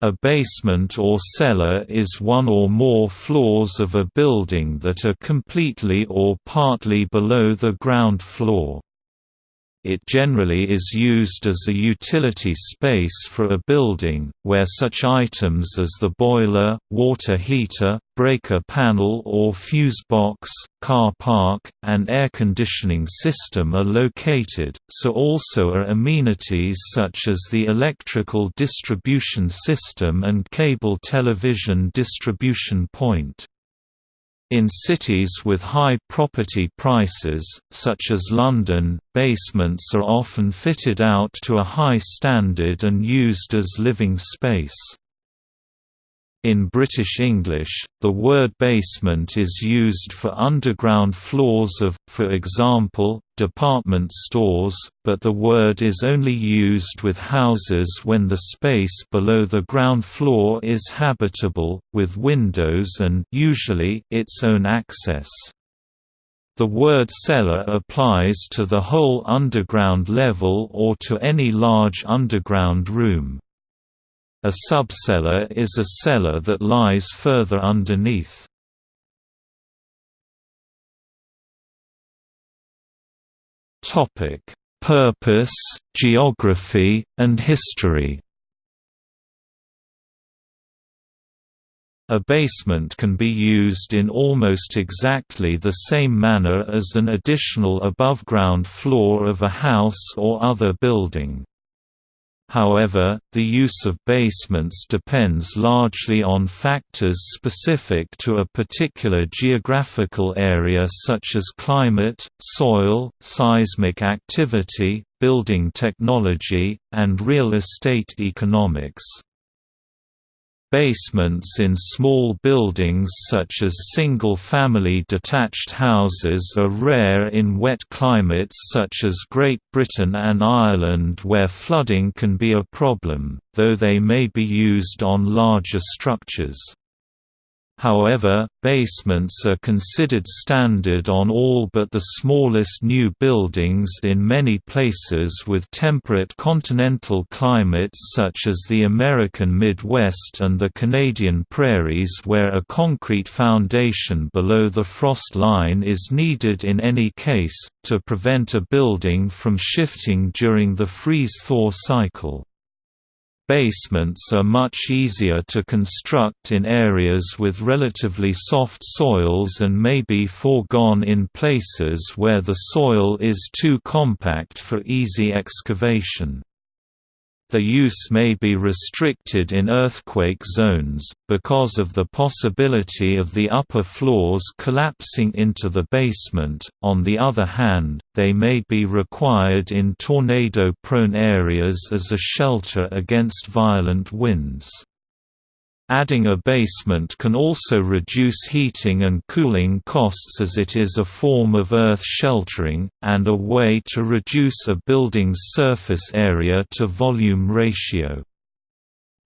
A basement or cellar is one or more floors of a building that are completely or partly below the ground floor. It generally is used as a utility space for a building, where such items as the boiler, water heater, breaker panel or fuse box, car park, and air conditioning system are located, so also are amenities such as the electrical distribution system and cable television distribution point. In cities with high property prices, such as London, basements are often fitted out to a high standard and used as living space. In British English, the word basement is used for underground floors of, for example, department stores, but the word is only used with houses when the space below the ground floor is habitable, with windows and usually its own access. The word cellar applies to the whole underground level or to any large underground room. A subcellar is a cellar that lies further underneath. Topic: Purpose, geography, and history. A basement can be used in almost exactly the same manner as an additional above-ground floor of a house or other building. However, the use of basements depends largely on factors specific to a particular geographical area such as climate, soil, seismic activity, building technology, and real estate economics. Basements in small buildings such as single-family detached houses are rare in wet climates such as Great Britain and Ireland where flooding can be a problem, though they may be used on larger structures. However, basements are considered standard on all but the smallest new buildings in many places with temperate continental climates such as the American Midwest and the Canadian prairies where a concrete foundation below the frost line is needed in any case, to prevent a building from shifting during the freeze-thaw cycle. Basements are much easier to construct in areas with relatively soft soils and may be foregone in places where the soil is too compact for easy excavation. The use may be restricted in earthquake zones, because of the possibility of the upper floors collapsing into the basement, on the other hand, they may be required in tornado-prone areas as a shelter against violent winds. Adding a basement can also reduce heating and cooling costs as it is a form of earth sheltering, and a way to reduce a building's surface area to volume ratio.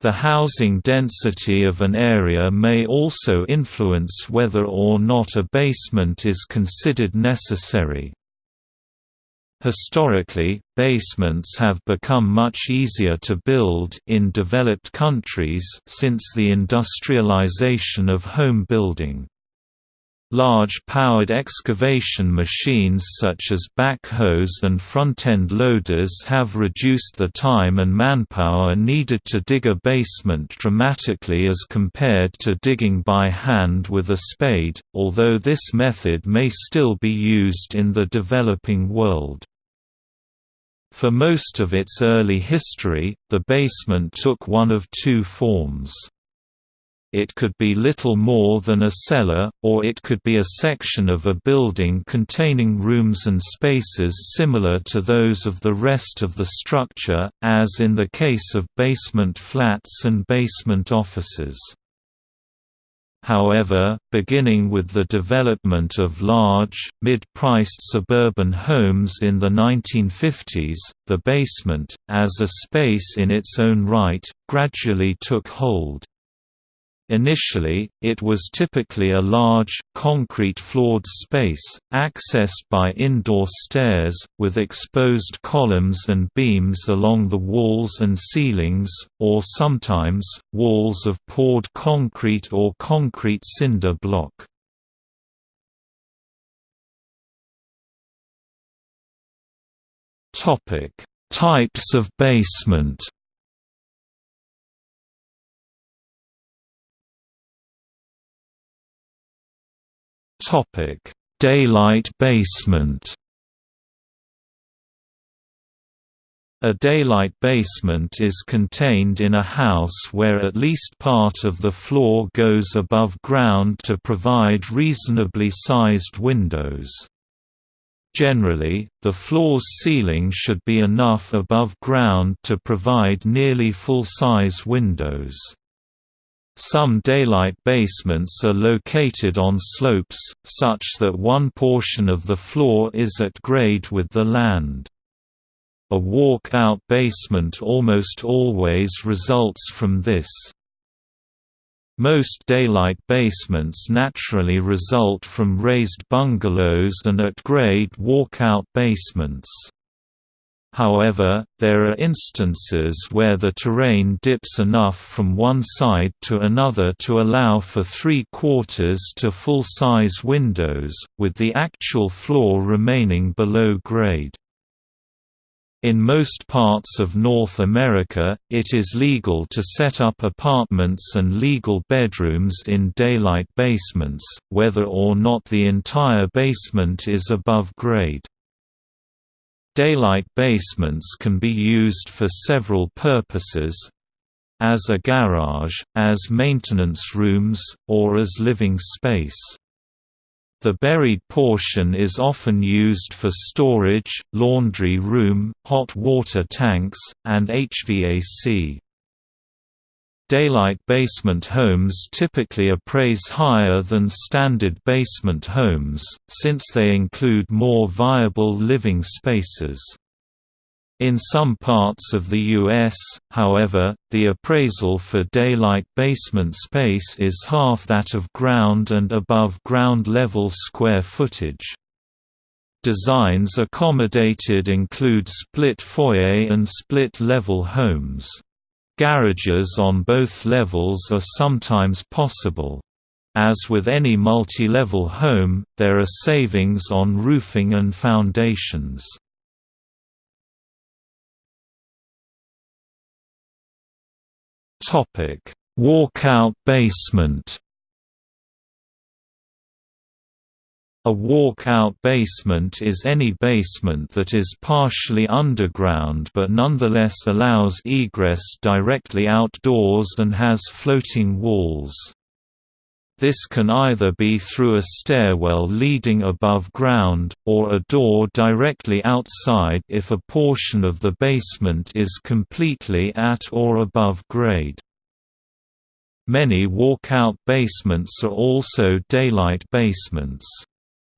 The housing density of an area may also influence whether or not a basement is considered necessary. Historically, basements have become much easier to build in developed countries since the industrialization of home building. Large powered excavation machines such as backhoes and front-end loaders have reduced the time and manpower needed to dig a basement dramatically as compared to digging by hand with a spade, although this method may still be used in the developing world. For most of its early history, the basement took one of two forms. It could be little more than a cellar, or it could be a section of a building containing rooms and spaces similar to those of the rest of the structure, as in the case of basement flats and basement offices. However, beginning with the development of large, mid-priced suburban homes in the 1950s, the basement, as a space in its own right, gradually took hold. Initially, it was typically a large, concrete-floored space, accessed by indoor stairs, with exposed columns and beams along the walls and ceilings, or sometimes, walls of poured concrete or concrete cinder block. Types of basement Daylight basement. A daylight basement is contained in a house where at least part of the floor goes above ground to provide reasonably sized windows. Generally, the floor's ceiling should be enough above ground to provide nearly full-size windows. Some daylight basements are located on slopes, such that one portion of the floor is at grade with the land. A walk-out basement almost always results from this. Most daylight basements naturally result from raised bungalows and at-grade walk-out basements. However, there are instances where the terrain dips enough from one side to another to allow for three-quarters to full-size windows, with the actual floor remaining below grade. In most parts of North America, it is legal to set up apartments and legal bedrooms in daylight basements, whether or not the entire basement is above grade. Daylight basements can be used for several purposes as a garage, as maintenance rooms, or as living space. The buried portion is often used for storage, laundry room, hot water tanks, and HVAC. Daylight basement homes typically appraise higher than standard basement homes, since they include more viable living spaces. In some parts of the U.S., however, the appraisal for daylight basement space is half that of ground and above ground level square footage. Designs accommodated include split foyer and split-level homes. Garages on both levels are sometimes possible. As with any multi-level home, there are savings on roofing and foundations. Walkout basement A walk-out basement is any basement that is partially underground but nonetheless allows egress directly outdoors and has floating walls. This can either be through a stairwell leading above ground, or a door directly outside if a portion of the basement is completely at or above grade. Many walkout basements are also daylight basements.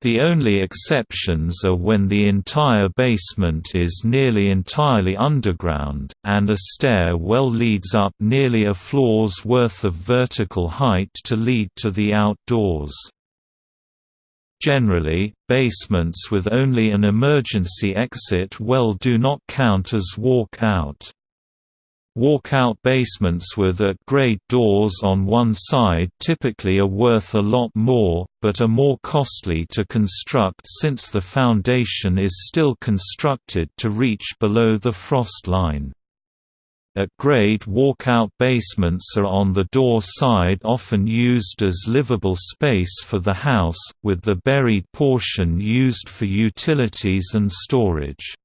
The only exceptions are when the entire basement is nearly entirely underground, and a stair well leads up nearly a floor's worth of vertical height to lead to the outdoors. Generally, basements with only an emergency exit well do not count as walk-out. Walkout basements with at-grade doors on one side typically are worth a lot more, but are more costly to construct since the foundation is still constructed to reach below the frost line. At-grade walkout basements are on the door side often used as livable space for the house, with the buried portion used for utilities and storage.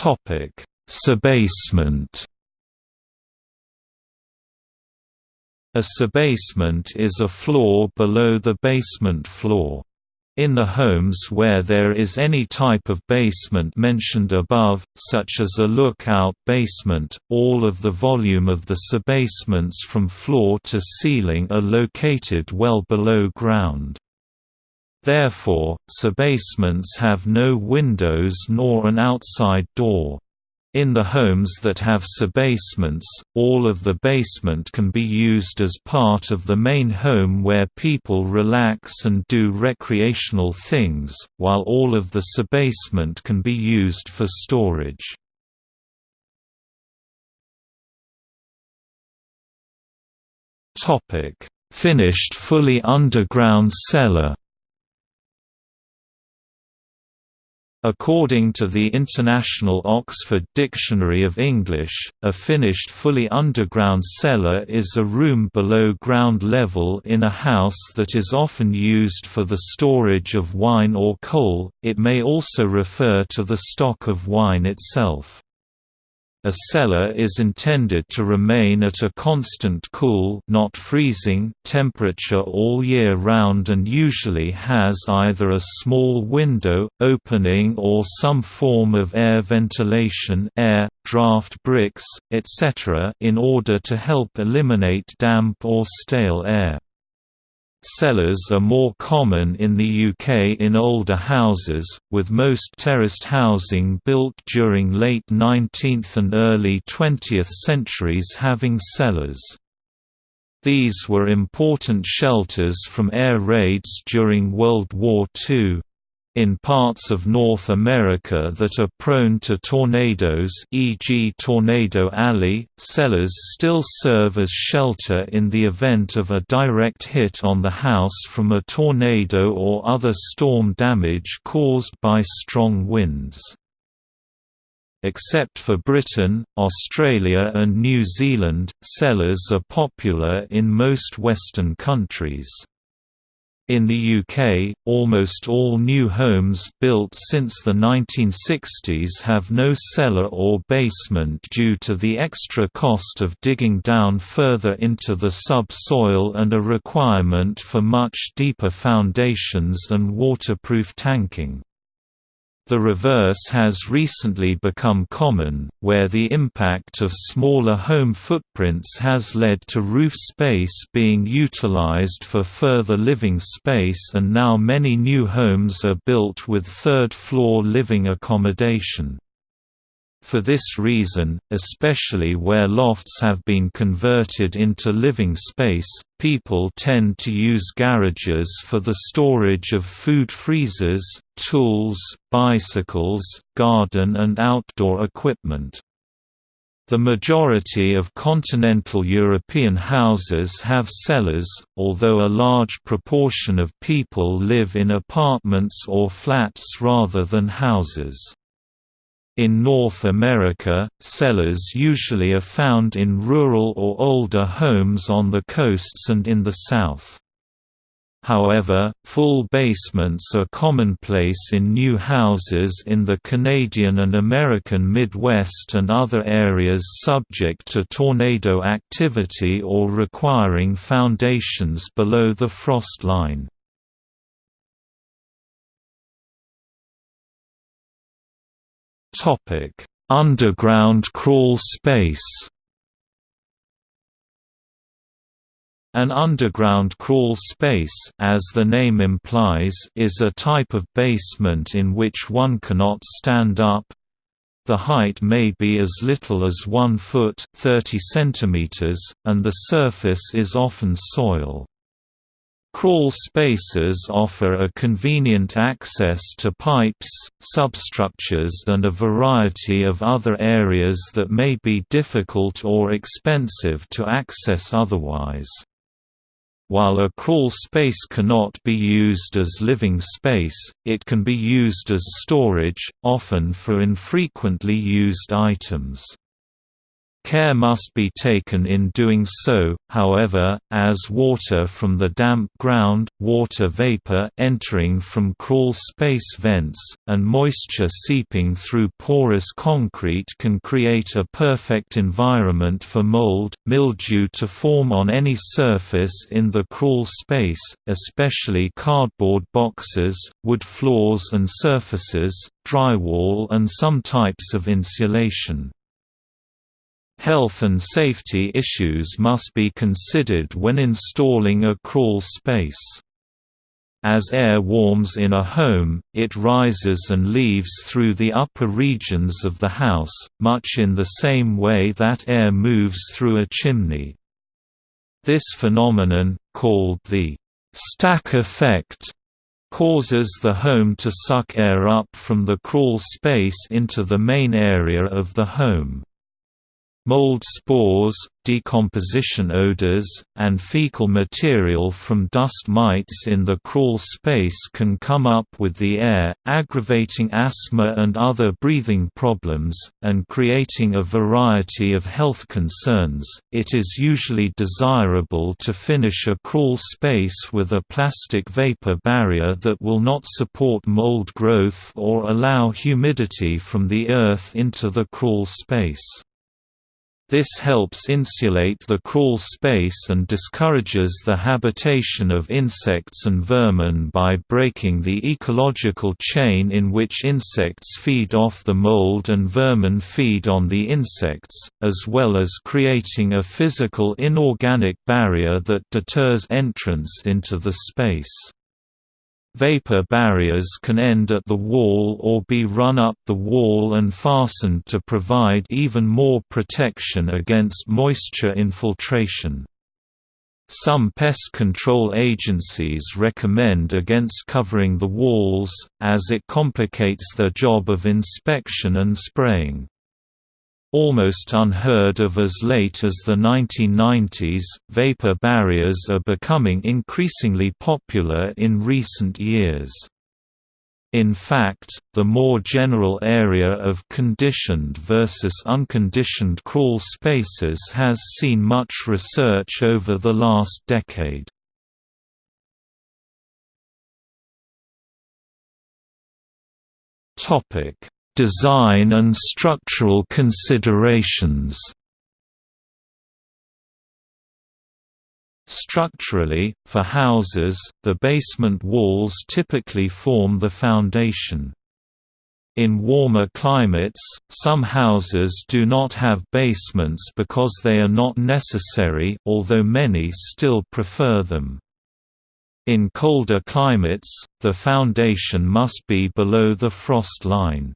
Topic: Subbasement. A subbasement is a floor below the basement floor. In the homes where there is any type of basement mentioned above, such as a lookout basement, all of the volume of the subbasements from floor to ceiling are located well below ground. Therefore, subbasements have no windows nor an outside door. In the homes that have subbasements, all of the basement can be used as part of the main home where people relax and do recreational things, while all of the subbasement can be used for storage. Finished fully underground cellar According to the International Oxford Dictionary of English, a finished fully underground cellar is a room below ground level in a house that is often used for the storage of wine or coal, it may also refer to the stock of wine itself. A cellar is intended to remain at a constant cool not freezing temperature all year round and usually has either a small window, opening or some form of air ventilation air, draft bricks, etc. in order to help eliminate damp or stale air. Cellars are more common in the UK in older houses, with most terraced housing built during late 19th and early 20th centuries having cellars. These were important shelters from air raids during World War II. In parts of North America that are prone to tornadoes e.g. Tornado Alley, cellars still serve as shelter in the event of a direct hit on the house from a tornado or other storm damage caused by strong winds. Except for Britain, Australia and New Zealand, cellars are popular in most Western countries. In the UK, almost all new homes built since the 1960s have no cellar or basement due to the extra cost of digging down further into the subsoil and a requirement for much deeper foundations and waterproof tanking. The reverse has recently become common, where the impact of smaller home footprints has led to roof space being utilized for further living space and now many new homes are built with third-floor living accommodation. For this reason, especially where lofts have been converted into living space, people tend to use garages for the storage of food freezers, tools, bicycles, garden and outdoor equipment. The majority of continental European houses have cellars, although a large proportion of people live in apartments or flats rather than houses. In North America, cellars usually are found in rural or older homes on the coasts and in the South. However, full basements are commonplace in new houses in the Canadian and American Midwest and other areas subject to tornado activity or requiring foundations below the frost line. Underground crawl space. An underground crawl space as the name implies, is a type of basement in which one cannot stand up. The height may be as little as 1 foot 30 centimeters, and the surface is often soil. Crawl spaces offer a convenient access to pipes, substructures and a variety of other areas that may be difficult or expensive to access otherwise. While a crawl space cannot be used as living space, it can be used as storage, often for infrequently used items. Care must be taken in doing so, however, as water from the damp ground, water vapor entering from crawl space vents, and moisture seeping through porous concrete can create a perfect environment for mold, mildew to form on any surface in the crawl space, especially cardboard boxes, wood floors and surfaces, drywall and some types of insulation. Health and safety issues must be considered when installing a crawl space. As air warms in a home, it rises and leaves through the upper regions of the house, much in the same way that air moves through a chimney. This phenomenon, called the stack effect, causes the home to suck air up from the crawl space into the main area of the home. Mold spores, decomposition odors, and fecal material from dust mites in the crawl space can come up with the air, aggravating asthma and other breathing problems, and creating a variety of health concerns. It is usually desirable to finish a crawl space with a plastic vapor barrier that will not support mold growth or allow humidity from the earth into the crawl space. This helps insulate the crawl space and discourages the habitation of insects and vermin by breaking the ecological chain in which insects feed off the mold and vermin feed on the insects, as well as creating a physical inorganic barrier that deters entrance into the space. Vapor barriers can end at the wall or be run up the wall and fastened to provide even more protection against moisture infiltration. Some pest control agencies recommend against covering the walls, as it complicates their job of inspection and spraying. Almost unheard of as late as the 1990s, vapor barriers are becoming increasingly popular in recent years. In fact, the more general area of conditioned versus unconditioned crawl spaces has seen much research over the last decade. Topic: Design and structural considerations Structurally, for houses, the basement walls typically form the foundation. In warmer climates, some houses do not have basements because they are not necessary although many still prefer them. In colder climates, the foundation must be below the frost line.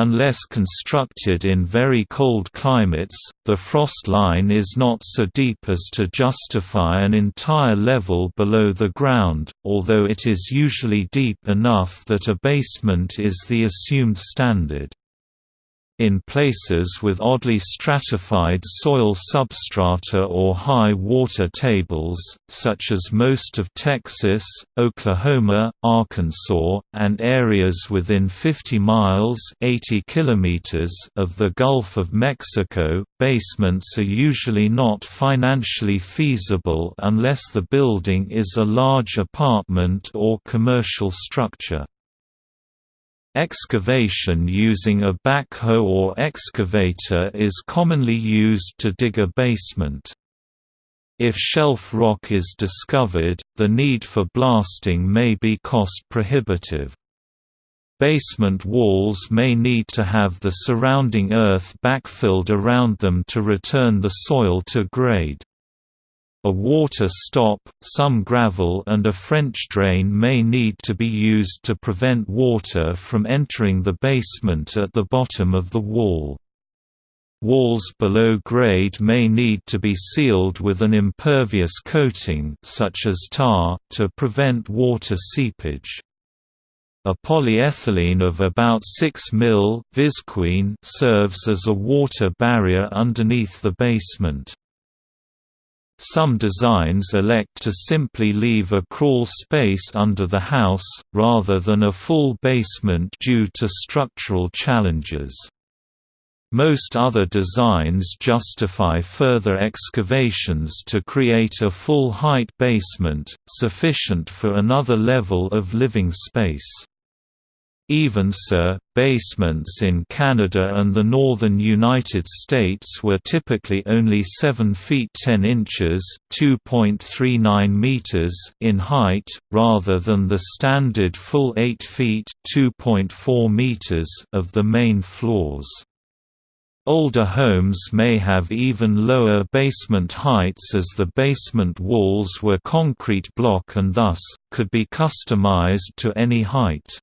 Unless constructed in very cold climates, the frost line is not so deep as to justify an entire level below the ground, although it is usually deep enough that a basement is the assumed standard. In places with oddly stratified soil substrata or high water tables, such as most of Texas, Oklahoma, Arkansas, and areas within 50 miles 80 kilometers of the Gulf of Mexico, basements are usually not financially feasible unless the building is a large apartment or commercial structure. Excavation using a backhoe or excavator is commonly used to dig a basement. If shelf rock is discovered, the need for blasting may be cost prohibitive. Basement walls may need to have the surrounding earth backfilled around them to return the soil to grade. A water stop, some gravel and a French drain may need to be used to prevent water from entering the basement at the bottom of the wall. Walls below grade may need to be sealed with an impervious coating such as tar, to prevent water seepage. A polyethylene of about 6 mil serves as a water barrier underneath the basement. Some designs elect to simply leave a crawl space under the house, rather than a full basement due to structural challenges. Most other designs justify further excavations to create a full-height basement, sufficient for another level of living space. Even so, basements in Canada and the northern United States were typically only 7 feet 10 inches (2.39 meters) in height, rather than the standard full 8 feet (2.4 meters) of the main floors. Older homes may have even lower basement heights as the basement walls were concrete block and thus, could be customized to any height.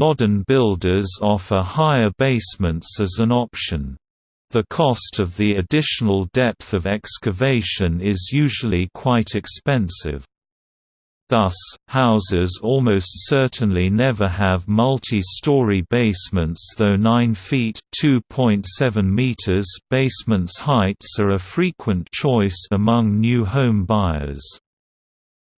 Modern builders offer higher basements as an option. The cost of the additional depth of excavation is usually quite expensive. Thus, houses almost certainly never have multi-story basements though 9 feet meters basements heights are a frequent choice among new home buyers.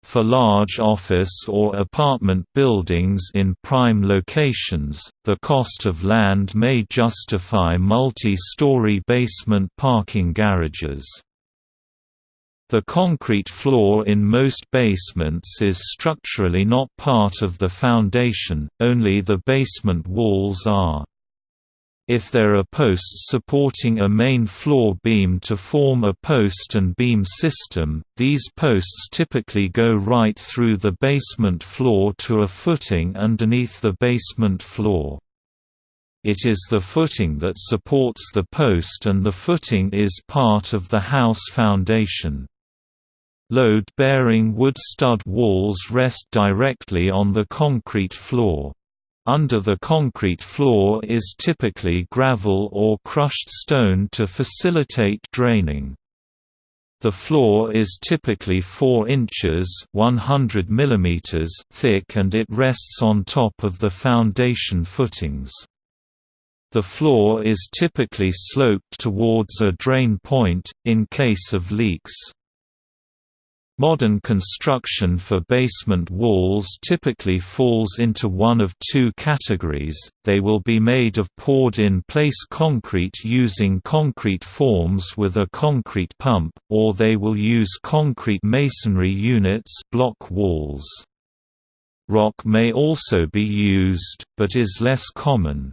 For large office or apartment buildings in prime locations, the cost of land may justify multi-story basement parking garages. The concrete floor in most basements is structurally not part of the foundation, only the basement walls are. If there are posts supporting a main floor beam to form a post and beam system, these posts typically go right through the basement floor to a footing underneath the basement floor. It is the footing that supports the post and the footing is part of the house foundation. Load-bearing wood stud walls rest directly on the concrete floor. Under the concrete floor is typically gravel or crushed stone to facilitate draining. The floor is typically 4 inches 100 mm thick and it rests on top of the foundation footings. The floor is typically sloped towards a drain point, in case of leaks. Modern construction for basement walls typically falls into one of two categories, they will be made of poured-in-place concrete using concrete forms with a concrete pump, or they will use concrete masonry units block walls. Rock may also be used, but is less common.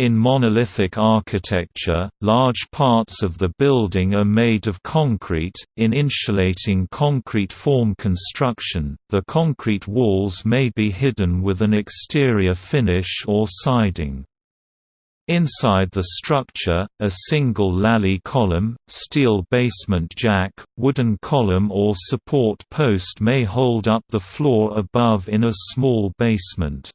In monolithic architecture, large parts of the building are made of concrete. In insulating concrete form construction, the concrete walls may be hidden with an exterior finish or siding. Inside the structure, a single lally column, steel basement jack, wooden column or support post may hold up the floor above in a small basement.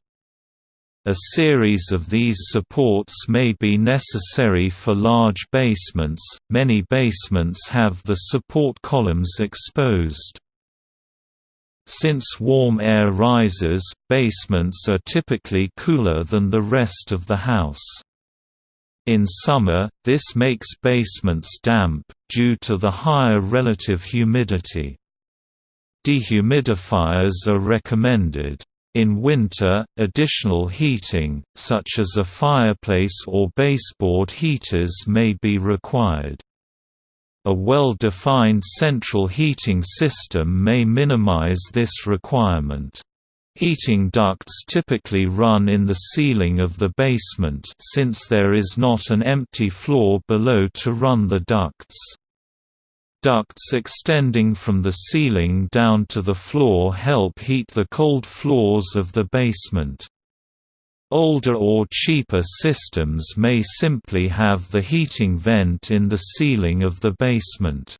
A series of these supports may be necessary for large basements, many basements have the support columns exposed. Since warm air rises, basements are typically cooler than the rest of the house. In summer, this makes basements damp, due to the higher relative humidity. Dehumidifiers are recommended. In winter, additional heating, such as a fireplace or baseboard heaters may be required. A well-defined central heating system may minimize this requirement. Heating ducts typically run in the ceiling of the basement since there is not an empty floor below to run the ducts. Ducts extending from the ceiling down to the floor help heat the cold floors of the basement. Older or cheaper systems may simply have the heating vent in the ceiling of the basement.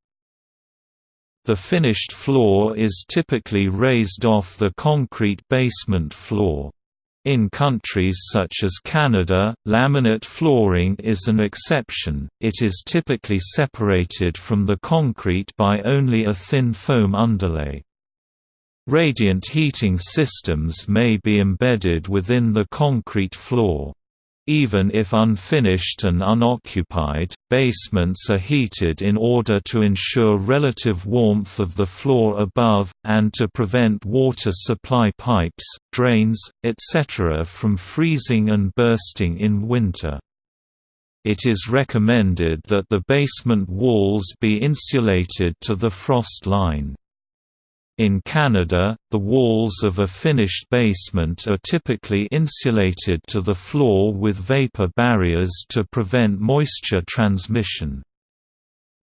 The finished floor is typically raised off the concrete basement floor. In countries such as Canada, laminate flooring is an exception, it is typically separated from the concrete by only a thin foam underlay. Radiant heating systems may be embedded within the concrete floor. Even if unfinished and unoccupied, basements are heated in order to ensure relative warmth of the floor above, and to prevent water supply pipes, drains, etc. from freezing and bursting in winter. It is recommended that the basement walls be insulated to the frost line. In Canada, the walls of a finished basement are typically insulated to the floor with vapor barriers to prevent moisture transmission.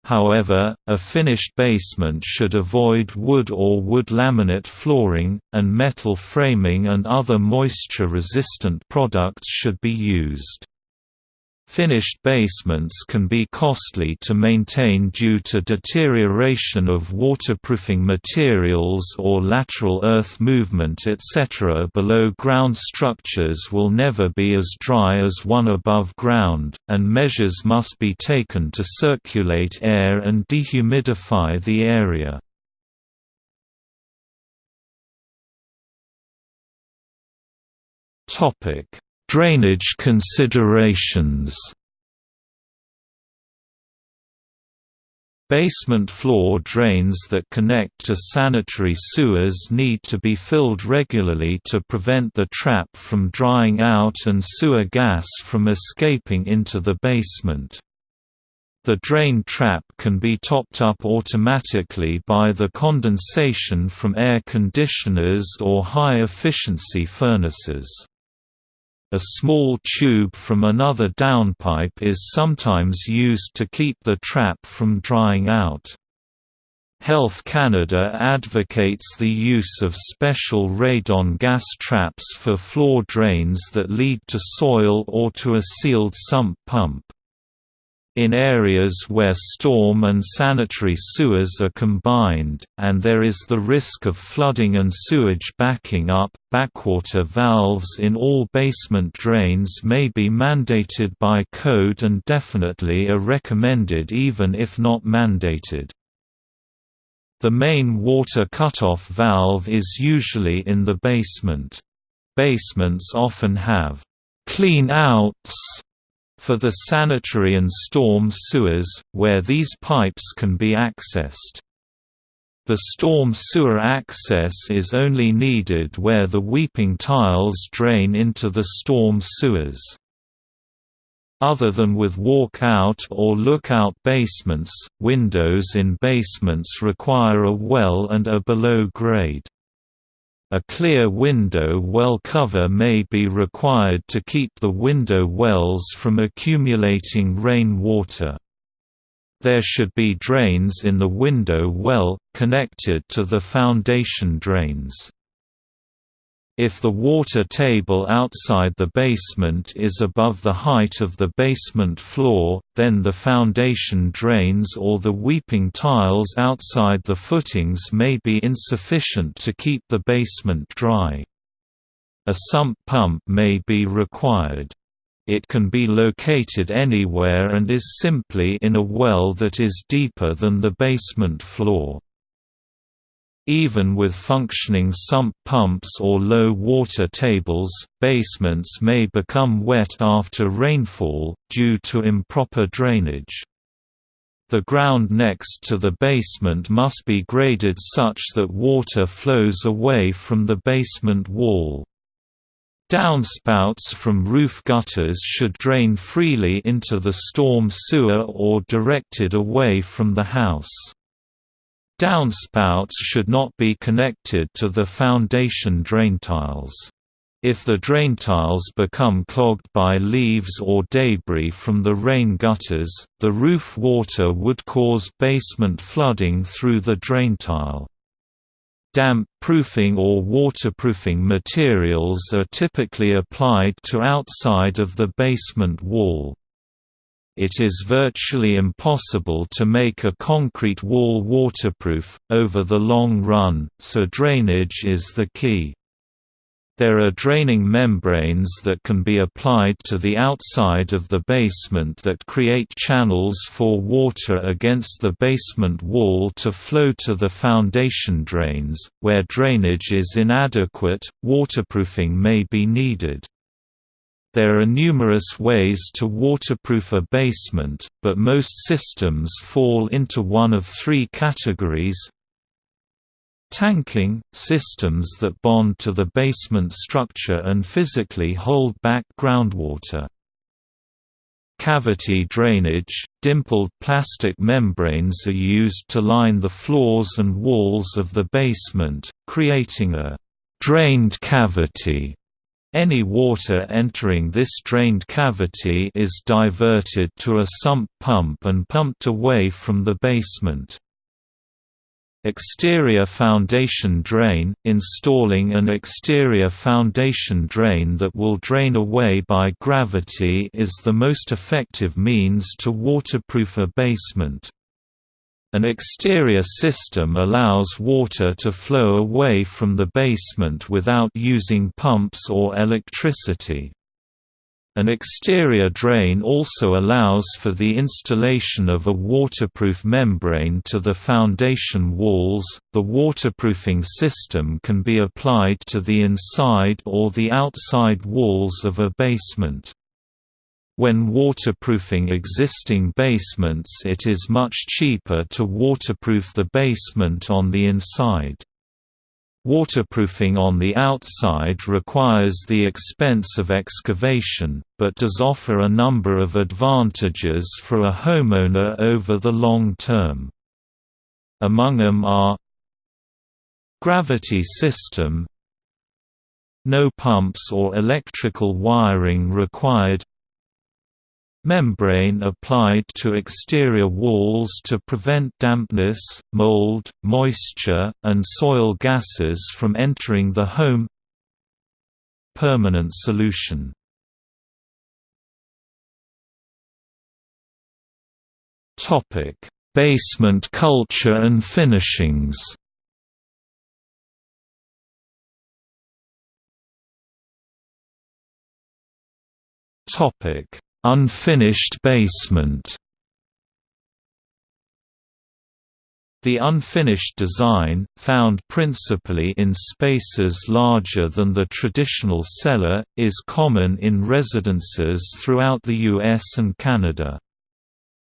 However, a finished basement should avoid wood or wood laminate flooring, and metal framing and other moisture-resistant products should be used. Finished basements can be costly to maintain due to deterioration of waterproofing materials or lateral earth movement etc. Below ground structures will never be as dry as one above ground, and measures must be taken to circulate air and dehumidify the area. Topic Drainage considerations Basement floor drains that connect to sanitary sewers need to be filled regularly to prevent the trap from drying out and sewer gas from escaping into the basement. The drain trap can be topped up automatically by the condensation from air conditioners or high-efficiency furnaces. A small tube from another downpipe is sometimes used to keep the trap from drying out. Health Canada advocates the use of special radon gas traps for floor drains that lead to soil or to a sealed sump pump. In areas where storm and sanitary sewers are combined, and there is the risk of flooding and sewage backing up, backwater valves in all basement drains may be mandated by code and definitely are recommended even if not mandated. The main water cutoff valve is usually in the basement. Basements often have clean outs for the sanitary and storm sewers, where these pipes can be accessed. The storm sewer access is only needed where the weeping tiles drain into the storm sewers. Other than with walk-out or look-out basements, windows in basements require a well and are below grade. A clear window well cover may be required to keep the window wells from accumulating rain water. There should be drains in the window well, connected to the foundation drains. If the water table outside the basement is above the height of the basement floor, then the foundation drains or the weeping tiles outside the footings may be insufficient to keep the basement dry. A sump pump may be required. It can be located anywhere and is simply in a well that is deeper than the basement floor. Even with functioning sump pumps or low water tables, basements may become wet after rainfall, due to improper drainage. The ground next to the basement must be graded such that water flows away from the basement wall. Downspouts from roof gutters should drain freely into the storm sewer or directed away from the house. Downspouts should not be connected to the foundation drain tiles. If the drain tiles become clogged by leaves or debris from the rain gutters, the roof water would cause basement flooding through the drain tile. Damp proofing or waterproofing materials are typically applied to outside of the basement wall it is virtually impossible to make a concrete wall waterproof, over the long run, so drainage is the key. There are draining membranes that can be applied to the outside of the basement that create channels for water against the basement wall to flow to the foundation drains. Where drainage is inadequate, waterproofing may be needed. There are numerous ways to waterproof a basement, but most systems fall into one of three categories Tanking – systems that bond to the basement structure and physically hold back groundwater. Cavity drainage – dimpled plastic membranes are used to line the floors and walls of the basement, creating a «drained cavity» Any water entering this drained cavity is diverted to a sump pump and pumped away from the basement. Exterior foundation drain – Installing an exterior foundation drain that will drain away by gravity is the most effective means to waterproof a basement. An exterior system allows water to flow away from the basement without using pumps or electricity. An exterior drain also allows for the installation of a waterproof membrane to the foundation walls. The waterproofing system can be applied to the inside or the outside walls of a basement. When waterproofing existing basements it is much cheaper to waterproof the basement on the inside. Waterproofing on the outside requires the expense of excavation, but does offer a number of advantages for a homeowner over the long term. Among them are Gravity system No pumps or electrical wiring required membrane applied to exterior walls to prevent dampness, mold, moisture, and soil gases from entering the home. Permanent solution. Basement culture and finishings. Topic Unfinished basement The unfinished design, found principally in spaces larger than the traditional cellar, is common in residences throughout the US and Canada.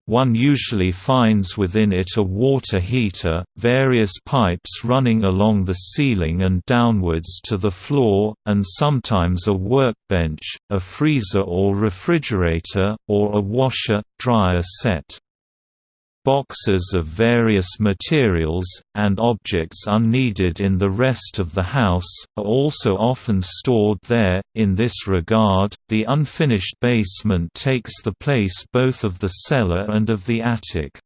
One usually finds within it a water heater, various pipes running along the ceiling and downwards to the floor, and sometimes a workbench, a freezer or refrigerator, or a washer-dryer set. Boxes of various materials, and objects unneeded in the rest of the house, are also often stored there. In this regard, the unfinished basement takes the place both of the cellar and of the attic.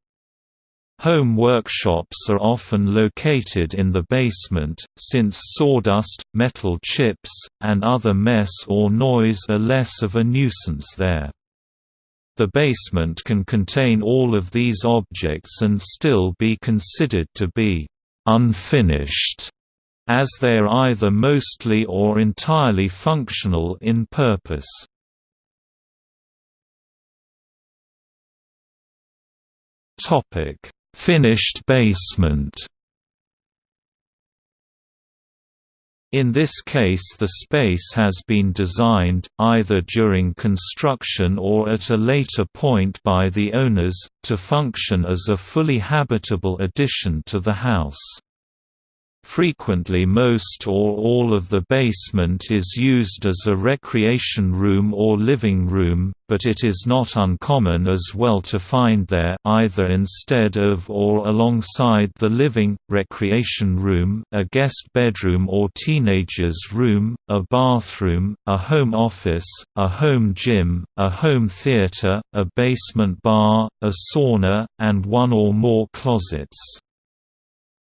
Home workshops are often located in the basement, since sawdust, metal chips, and other mess or noise are less of a nuisance there. The basement can contain all of these objects and still be considered to be «unfinished», as they are either mostly or entirely functional in purpose. Finished basement In this case the space has been designed, either during construction or at a later point by the owners, to function as a fully habitable addition to the house. Frequently most or all of the basement is used as a recreation room or living room, but it is not uncommon as well to find there either instead of or alongside the living, recreation room, a guest bedroom or teenager's room, a bathroom, a home office, a home gym, a home theater, a basement bar, a sauna, and one or more closets.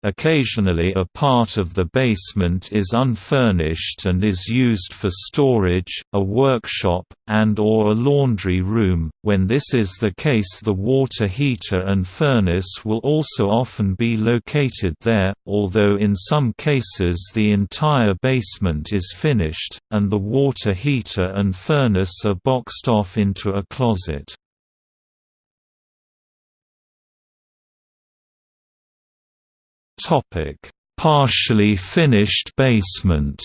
Occasionally a part of the basement is unfurnished and is used for storage, a workshop, and or a laundry room. When this is the case the water heater and furnace will also often be located there, although in some cases the entire basement is finished, and the water heater and furnace are boxed off into a closet. Topic: Partially finished basement.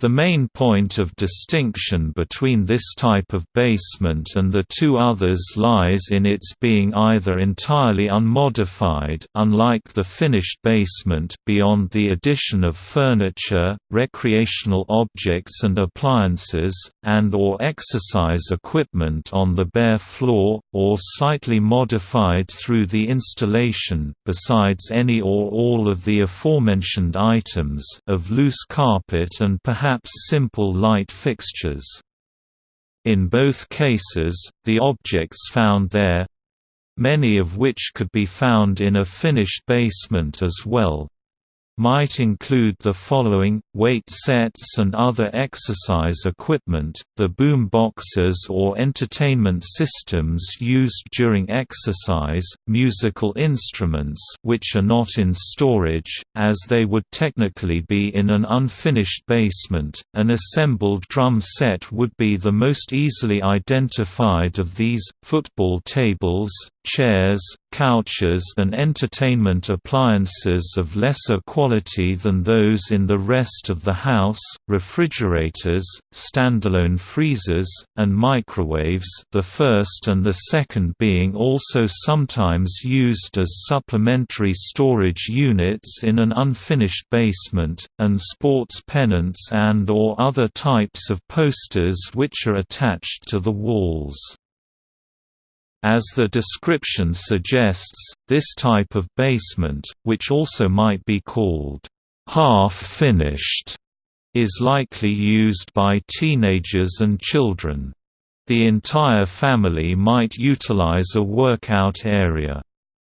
The main point of distinction between this type of basement and the two others lies in its being either entirely unmodified unlike the finished basement beyond the addition of furniture, recreational objects and appliances, and or exercise equipment on the bare floor, or slightly modified through the installation besides any or all of the aforementioned items of loose carpet and perhaps perhaps simple light fixtures. In both cases, the objects found there many of which could be found in a finished basement as well might include the following, weight sets and other exercise equipment, the boom boxes or entertainment systems used during exercise, musical instruments which are not in storage, as they would technically be in an unfinished basement, an assembled drum set would be the most easily identified of these, football tables, chairs, couches and entertainment appliances of lesser quality than those in the rest of the house, refrigerators, standalone freezers, and microwaves the first and the second being also sometimes used as supplementary storage units in an unfinished basement, and sports pennants and or other types of posters which are attached to the walls. As the description suggests, this type of basement, which also might be called half-finished, is likely used by teenagers and children. The entire family might utilize a workout area.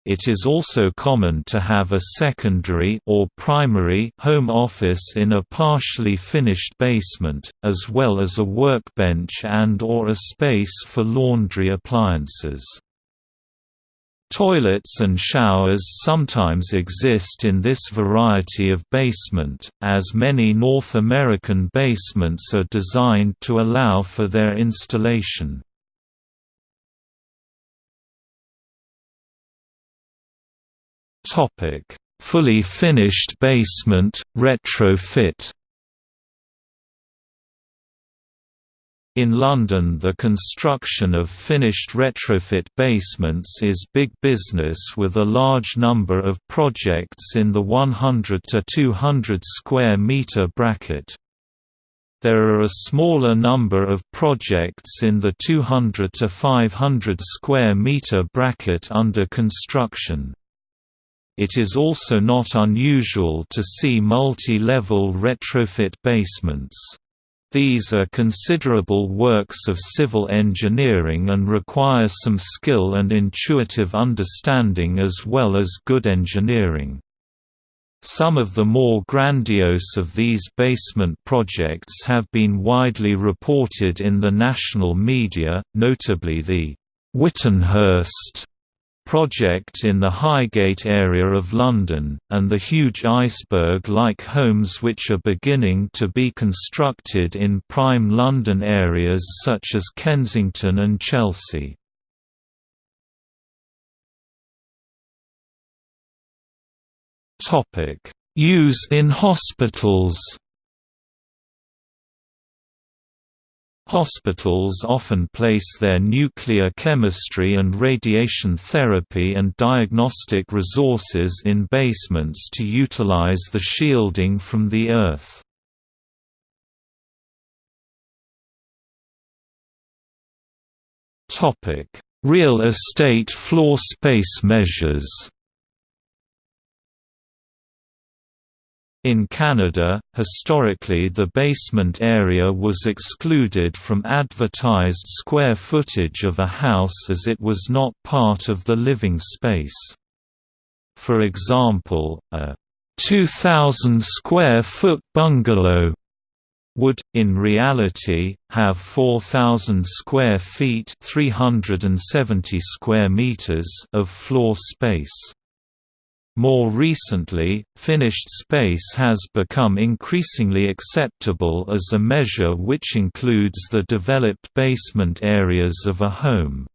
It is also common to have a secondary or primary home office in a partially finished basement, as well as a workbench and or a space for laundry appliances. Toilets and showers sometimes exist in this variety of basement, as many North American basements are designed to allow for their installation. Topic: Fully finished basement retrofit. In London the construction of finished retrofit basements is big business with a large number of projects in the 100 to 200 square metre bracket. There are a smaller number of projects in the 200 to 500 square metre bracket under construction. It is also not unusual to see multi-level retrofit basements. These are considerable works of civil engineering and require some skill and intuitive understanding as well as good engineering. Some of the more grandiose of these basement projects have been widely reported in the national media, notably the Witanhurst project in the Highgate area of London, and the huge iceberg-like homes which are beginning to be constructed in prime London areas such as Kensington and Chelsea. Use in hospitals Hospitals often place their nuclear chemistry and radiation therapy and diagnostic resources in basements to utilize the shielding from the Earth. Real estate floor space measures In Canada, historically the basement area was excluded from advertised square footage of a house as it was not part of the living space. For example, a 2,000 square foot bungalow would, in reality, have 4,000 square feet 370 square meters of floor space. More recently, finished space has become increasingly acceptable as a measure which includes the developed basement areas of a home.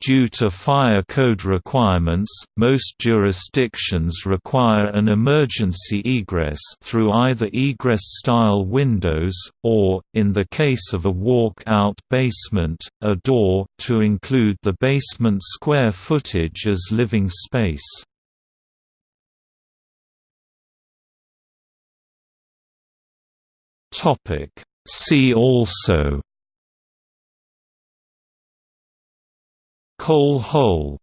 Due to fire code requirements, most jurisdictions require an emergency egress through either egress-style windows, or, in the case of a walk-out basement, a door, to include the basement square footage as living space. Topic. See also. Coal hole